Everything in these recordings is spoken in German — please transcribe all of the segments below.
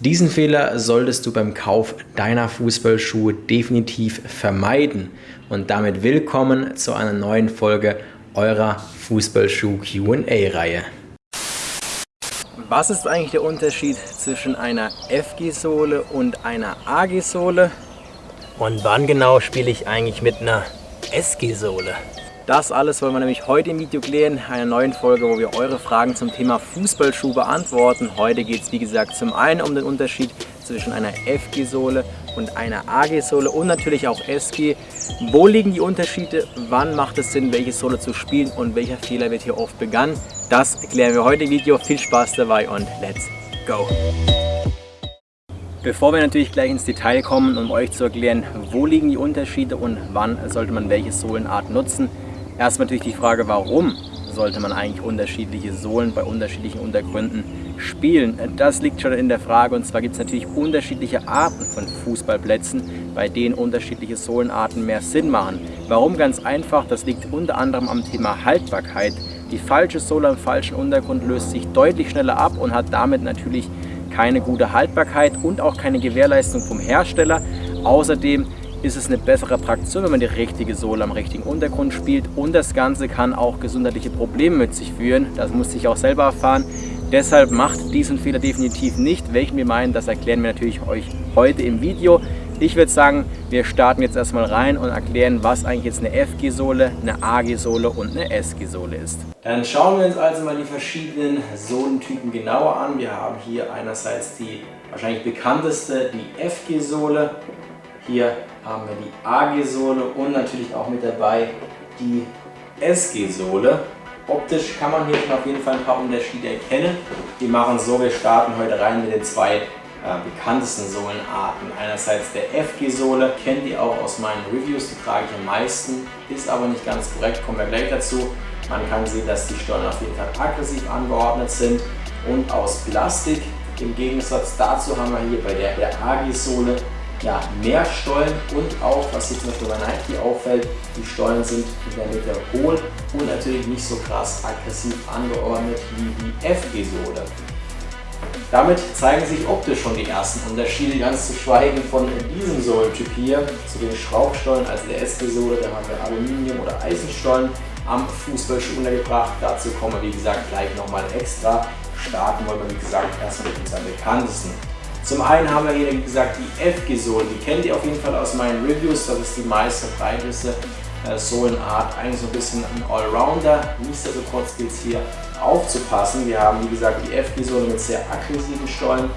Diesen Fehler solltest du beim Kauf deiner Fußballschuhe definitiv vermeiden und damit willkommen zu einer neuen Folge eurer Fußballschuh Q&A-Reihe. Was ist eigentlich der Unterschied zwischen einer FG-Sohle und einer AG-Sohle? Und wann genau spiele ich eigentlich mit einer SG-Sohle? Das alles wollen wir nämlich heute im Video klären, einer neuen Folge, wo wir eure Fragen zum Thema Fußballschuh beantworten. Heute geht es wie gesagt zum einen um den Unterschied zwischen einer FG-Sohle und einer AG-Sohle und natürlich auch SG. Wo liegen die Unterschiede, wann macht es Sinn, welche Sohle zu spielen und welcher Fehler wird hier oft begangen? Das klären wir heute im Video. Viel Spaß dabei und let's go! Bevor wir natürlich gleich ins Detail kommen, um euch zu erklären, wo liegen die Unterschiede und wann sollte man welche Sohlenart nutzen, Erstmal natürlich die Frage, warum sollte man eigentlich unterschiedliche Sohlen bei unterschiedlichen Untergründen spielen? Das liegt schon in der Frage und zwar gibt es natürlich unterschiedliche Arten von Fußballplätzen, bei denen unterschiedliche Sohlenarten mehr Sinn machen. Warum? Ganz einfach, das liegt unter anderem am Thema Haltbarkeit. Die falsche Sohle am falschen Untergrund löst sich deutlich schneller ab und hat damit natürlich keine gute Haltbarkeit und auch keine Gewährleistung vom Hersteller. Außerdem ist es eine bessere Traktion, wenn man die richtige Sohle am richtigen Untergrund spielt und das Ganze kann auch gesundheitliche Probleme mit sich führen. Das musste ich auch selber erfahren. Deshalb macht diesen Fehler definitiv nicht. Welchen wir meinen, das erklären wir natürlich euch heute im Video. Ich würde sagen, wir starten jetzt erstmal rein und erklären, was eigentlich jetzt eine FG-Sohle, eine AG-Sohle und eine SG-Sohle ist. Dann schauen wir uns also mal die verschiedenen Sohlentypen genauer an. Wir haben hier einerseits die wahrscheinlich bekannteste, die FG-Sohle. Hier haben wir die AG-Sohle und natürlich auch mit dabei die SG-Sohle. Optisch kann man hier schon auf jeden Fall ein paar Unterschiede erkennen. Wir machen so, wir starten heute rein mit den zwei äh, bekanntesten Sohlenarten. Einerseits der FG-Sohle, kennt ihr auch aus meinen Reviews, die trage ich am meisten, ist aber nicht ganz korrekt, kommen wir gleich dazu. Man kann sehen, dass die Stollen auf jeden Fall aggressiv angeordnet sind und aus Plastik. Im Gegensatz dazu haben wir hier bei der, der AG-Sohle ja, mehr Stollen und auch, was hier zum Beispiel bei Nike auffällt, die Stollen sind in der Mitte hohl und natürlich nicht so krass aggressiv angeordnet wie die FG-Sohle. Damit zeigen sich optisch schon die ersten Unterschiede, ganz zu schweigen von diesem Sohlentyp hier zu den Schraubstollen, also der SG-Sohle, da haben wir Aluminium- oder Eisenstollen am Fußballschuh untergebracht. Dazu kommen wir wie gesagt gleich nochmal extra. Starten wollen wir wie gesagt erstmal mit unseren bekanntesten. Zum einen haben wir hier, wie gesagt, die FG-Sohlen. Die kennt ihr auf jeden Fall aus meinen Reviews. Das ist die meiste breiteste äh, Sohlenart. Eigentlich so ein bisschen ein Allrounder. Nichtsdestotrotz gilt es hier aufzupassen. Wir haben, wie gesagt, die FG-Sohle mit sehr aggressiven Stollen,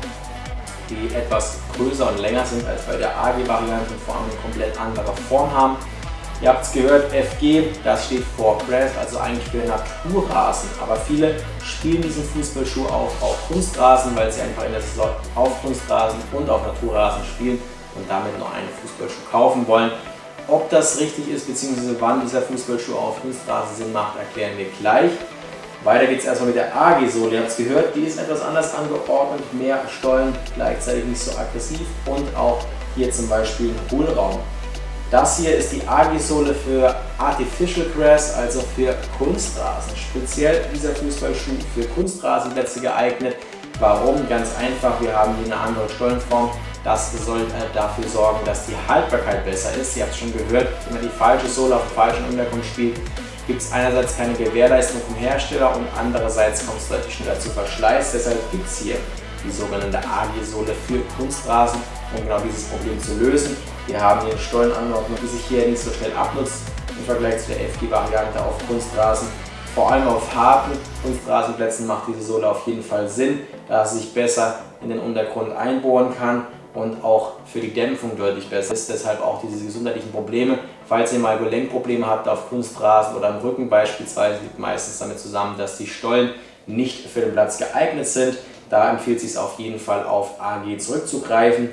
die etwas größer und länger sind als bei der AG-Variante und vor allem eine komplett andere Form haben. Ihr habt es gehört, FG, das steht for Grass, also eigentlich für Naturrasen. Aber viele spielen diesen Fußballschuh auch auf Kunstrasen, weil sie einfach in der Saison auf Kunstrasen und auf Naturrasen spielen und damit nur einen Fußballschuh kaufen wollen. Ob das richtig ist, beziehungsweise wann dieser Fußballschuh auf Kunstrasen Sinn macht, erklären wir gleich. Weiter geht es erstmal mit der AG-Sohle. Ihr habt es gehört, die ist etwas anders angeordnet, mehr Stollen, gleichzeitig nicht so aggressiv und auch hier zum Beispiel Hohlraum. Das hier ist die AG-Sohle für Artificial Grass, also für Kunstrasen. Speziell dieser Fußballschuh für Kunstrasenplätze geeignet. Warum? Ganz einfach, wir haben hier eine andere Stollenform. Das soll äh, dafür sorgen, dass die Haltbarkeit besser ist. Ihr habt es schon gehört, wenn man die falsche Sohle auf dem falschen Untergrund spielt, gibt es einerseits keine Gewährleistung vom Hersteller und andererseits kommt es deutlich schneller zu Verschleiß. Deshalb gibt es hier die sogenannte AG-Sohle für Kunstrasen, um genau dieses Problem zu lösen. Wir haben hier Stollenanordnung, die sich hier nicht so schnell abnutzt im Vergleich zu der FG-Variante auf Kunstrasen. Vor allem auf harten Kunstrasenplätzen macht diese Sohle auf jeden Fall Sinn, da sie sich besser in den Untergrund einbohren kann und auch für die Dämpfung deutlich besser ist. Deshalb auch diese gesundheitlichen Probleme. Falls ihr mal Gelenkprobleme habt auf Kunstrasen oder am Rücken beispielsweise, liegt meistens damit zusammen, dass die Stollen nicht für den Platz geeignet sind. Da empfiehlt es sich auf jeden Fall auf AG zurückzugreifen.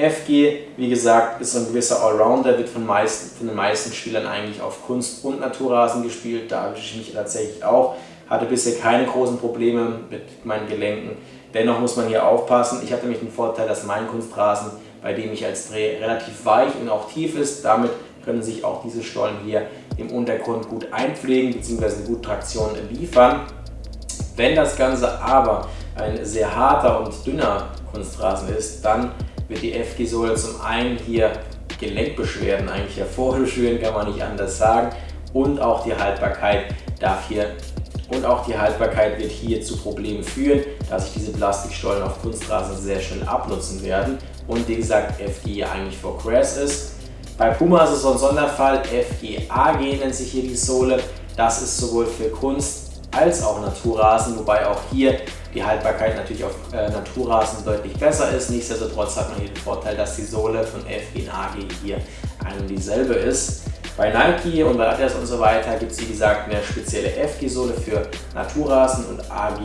FG, wie gesagt, ist ein gewisser Allrounder, wird von, meisten, von den meisten Spielern eigentlich auf Kunst- und Naturrasen gespielt. Da habe ich mich tatsächlich auch. Hatte bisher keine großen Probleme mit meinen Gelenken. Dennoch muss man hier aufpassen. Ich habe nämlich den Vorteil, dass mein Kunstrasen, bei dem ich als Dreh relativ weich und auch tief ist, damit können sich auch diese Stollen hier im Untergrund gut einpflegen bzw. gute Traktion liefern. Wenn das Ganze aber ein sehr harter und dünner Kunstrasen ist, dann wird die FG-Sohle zum einen hier Gelenkbeschwerden eigentlich hervorführen, kann man nicht anders sagen. Und auch die Haltbarkeit darf hier und auch die Haltbarkeit wird hier zu Problemen führen, da sich diese Plastikstollen auf Kunstrasen sehr schnell abnutzen werden und wie gesagt FG eigentlich for Crash ist. Bei Puma ist es so ein Sonderfall, FGAG nennt sich hier die Sohle. Das ist sowohl für Kunst als auch Naturrasen, wobei auch hier die Haltbarkeit natürlich auf äh, Naturrasen deutlich besser ist. Nichtsdestotrotz hat man hier den Vorteil, dass die Sohle von FG und AG hier eine dieselbe ist. Bei Nike und bei Adidas und so weiter gibt es wie gesagt eine spezielle FG-Sohle für Naturrasen und AG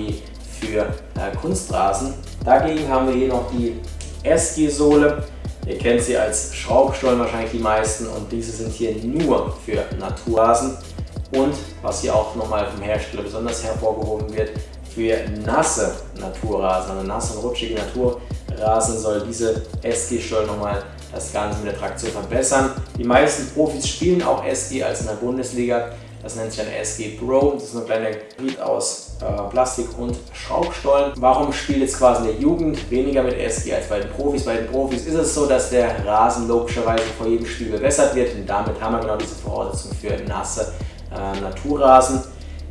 für äh, Kunstrasen. Dagegen haben wir hier noch die SG-Sohle. Ihr kennt sie als Schraubstollen wahrscheinlich die meisten und diese sind hier nur für Naturrasen und was hier auch nochmal vom Hersteller besonders hervorgehoben wird, für nasse Naturrasen, also nasse und rutschige Naturrasen soll diese SG-Stollen nochmal das Ganze mit der Traktion verbessern. Die meisten Profis spielen auch SG als in der Bundesliga. Das nennt sich dann SG Pro. Das ist eine kleine Hybrid aus äh, Plastik und Schraubstollen. Warum spielt jetzt quasi der Jugend weniger mit SG als bei den Profis? Bei den Profis ist es so, dass der Rasen logischerweise vor jedem Spiel bewässert wird und damit haben wir genau diese Voraussetzung für nasse äh, Naturrasen.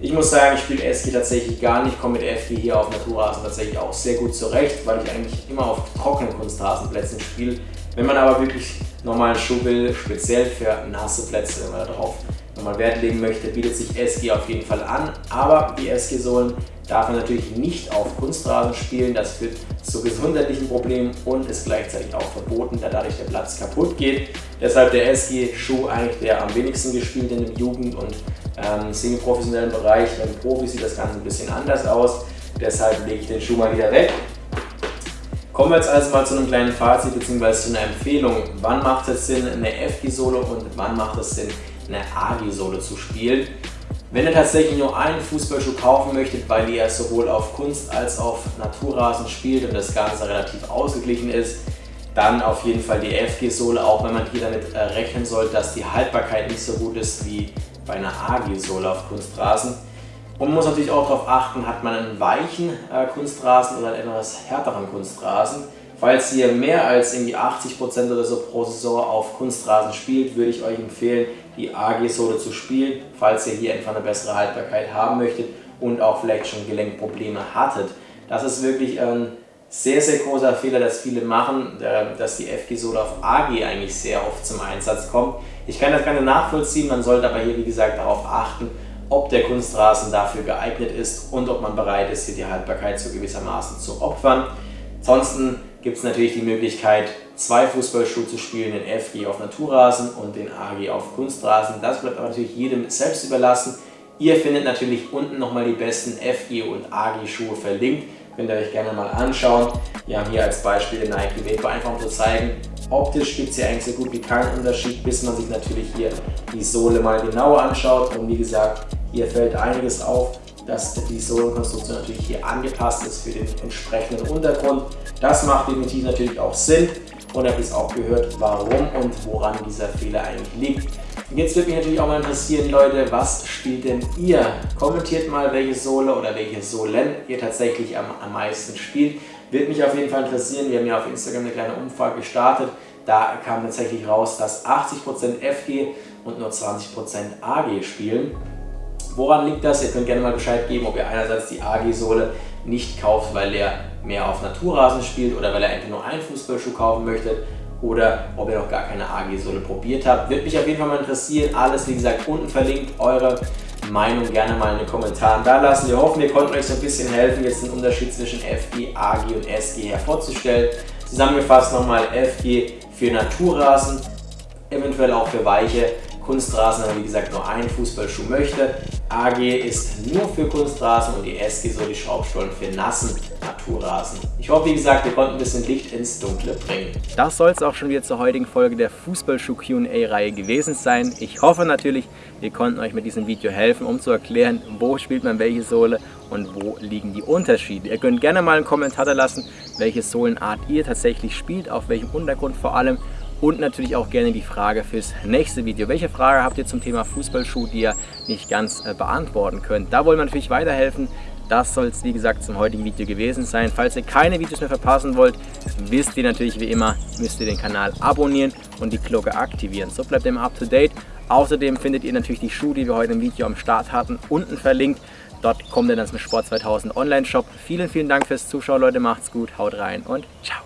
Ich muss sagen, ich spiele SG tatsächlich gar nicht, komme mit FG hier auf Naturrasen tatsächlich auch sehr gut zurecht, weil ich eigentlich immer auf trockenen Kunstrasenplätzen spiele. Wenn man aber wirklich normalen Schuh will, speziell für nasse Plätze, wenn man darauf nochmal Wert legen möchte, bietet sich SG auf jeden Fall an. Aber die SG-Sohlen darf man natürlich nicht auf Kunstrasen spielen. Das führt zu gesundheitlichen Problemen und ist gleichzeitig auch verboten, da dadurch der Platz kaputt geht. Deshalb der SG-Schuh eigentlich der am wenigsten gespielt in dem Jugend- und ähm, semi-professionellen Bereich. Beim Profi sieht das Ganze ein bisschen anders aus. Deshalb lege ich den Schuh mal wieder weg Kommen wir jetzt also mal zu einem kleinen Fazit bzw. zu einer Empfehlung. Wann macht es Sinn, eine FG-Solo und wann macht es Sinn, eine AG-Solo zu spielen? Wenn ihr tatsächlich nur einen Fußballschuh kaufen möchtet, weil ihr sowohl auf Kunst als auch auf Naturrasen spielt und das Ganze relativ ausgeglichen ist, dann auf jeden Fall die FG-Sohle, auch wenn man hier damit äh, rechnen soll, dass die Haltbarkeit nicht so gut ist wie bei einer AG-Sohle auf Kunstrasen. Und man muss natürlich auch darauf achten, hat man einen weichen äh, Kunstrasen oder einen etwas härteren Kunstrasen. Falls ihr mehr als irgendwie 80% oder so pro Saison auf Kunstrasen spielt, würde ich euch empfehlen, die AG-Sohle zu spielen, falls ihr hier einfach eine bessere Haltbarkeit haben möchtet und auch vielleicht schon Gelenkprobleme hattet. Das ist wirklich ein sehr, sehr großer Fehler, dass viele machen, äh, dass die FG-Sohle auf AG eigentlich sehr oft zum Einsatz kommt. Ich kann das gerne nachvollziehen, man sollte aber hier wie gesagt darauf achten, ob der Kunstrasen dafür geeignet ist und ob man bereit ist, hier die Haltbarkeit so gewissermaßen zu opfern. Ansonsten gibt es natürlich die Möglichkeit, zwei Fußballschuhe zu spielen, den FG auf Naturrasen und den AG auf Kunstrasen. Das bleibt aber natürlich jedem selbst überlassen. Ihr findet natürlich unten nochmal die besten FG und AG Schuhe verlinkt. Könnt ihr euch gerne mal anschauen. Wir haben hier als Beispiel den Nike Vapor, einfach um zu zeigen, optisch gibt es hier eigentlich so gut wie keinen Unterschied, bis man sich natürlich hier die Sohle mal genauer anschaut. Und wie gesagt, hier fällt einiges auf, dass die Sohlenkonstruktion natürlich hier angepasst ist für den entsprechenden Untergrund. Das macht definitiv natürlich auch Sinn und habt jetzt auch gehört, warum und woran dieser Fehler eigentlich liegt. Jetzt würde mich natürlich auch mal interessieren, Leute, was spielt denn ihr? Kommentiert mal, welche Sohle oder welche Sohlen ihr tatsächlich am, am meisten spielt. Würde mich auf jeden Fall interessieren. Wir haben ja auf Instagram eine kleine Umfrage gestartet. Da kam tatsächlich raus, dass 80% FG und nur 20% AG spielen. Woran liegt das? Ihr könnt gerne mal Bescheid geben, ob ihr einerseits die AG-Sohle nicht kauft, weil ihr mehr auf Naturrasen spielt oder weil ihr einfach nur einen Fußballschuh kaufen möchtet oder ob ihr noch gar keine AG-Sohle probiert habt. Würde mich auf jeden Fall mal interessieren. Alles, wie gesagt, unten verlinkt. Eure Meinung gerne mal in den Kommentaren da lassen. Wir hoffen, wir konnten euch so ein bisschen helfen, jetzt den Unterschied zwischen FG, AG und SG hervorzustellen. Zusammengefasst nochmal FG für Naturrasen, eventuell auch für weiche Kunstrasen, aber wie gesagt nur einen Fußballschuh möchte. AG ist nur für Kunstrasen und die SG soll die Schraubstollen für nassen Naturrasen. Ich hoffe, wie gesagt, wir konnten ein bisschen Licht ins Dunkle bringen. Das soll es auch schon wieder zur heutigen Folge der Fußballschuh Q&A-Reihe gewesen sein. Ich hoffe natürlich, wir konnten euch mit diesem Video helfen, um zu erklären, wo spielt man welche Sohle und wo liegen die Unterschiede. Ihr könnt gerne mal einen Kommentar da lassen, welche Sohlenart ihr tatsächlich spielt, auf welchem Untergrund vor allem und natürlich auch gerne die Frage fürs nächste Video. Welche Frage habt ihr zum Thema Fußballschuh, die ihr nicht ganz äh, beantworten könnt? Da wollen wir natürlich weiterhelfen. das soll es wie gesagt zum heutigen Video gewesen sein. Falls ihr keine Videos mehr verpassen wollt, wisst ihr natürlich wie immer, müsst ihr den Kanal abonnieren und die Glocke aktivieren. So bleibt ihr immer up to date. Außerdem findet ihr natürlich die Schuhe, die wir heute im Video am Start hatten, unten verlinkt. Dort kommt ihr dann zum Sport 2000 Online Shop. Vielen, vielen Dank fürs Zuschauen, Leute. Macht's gut, haut rein und ciao.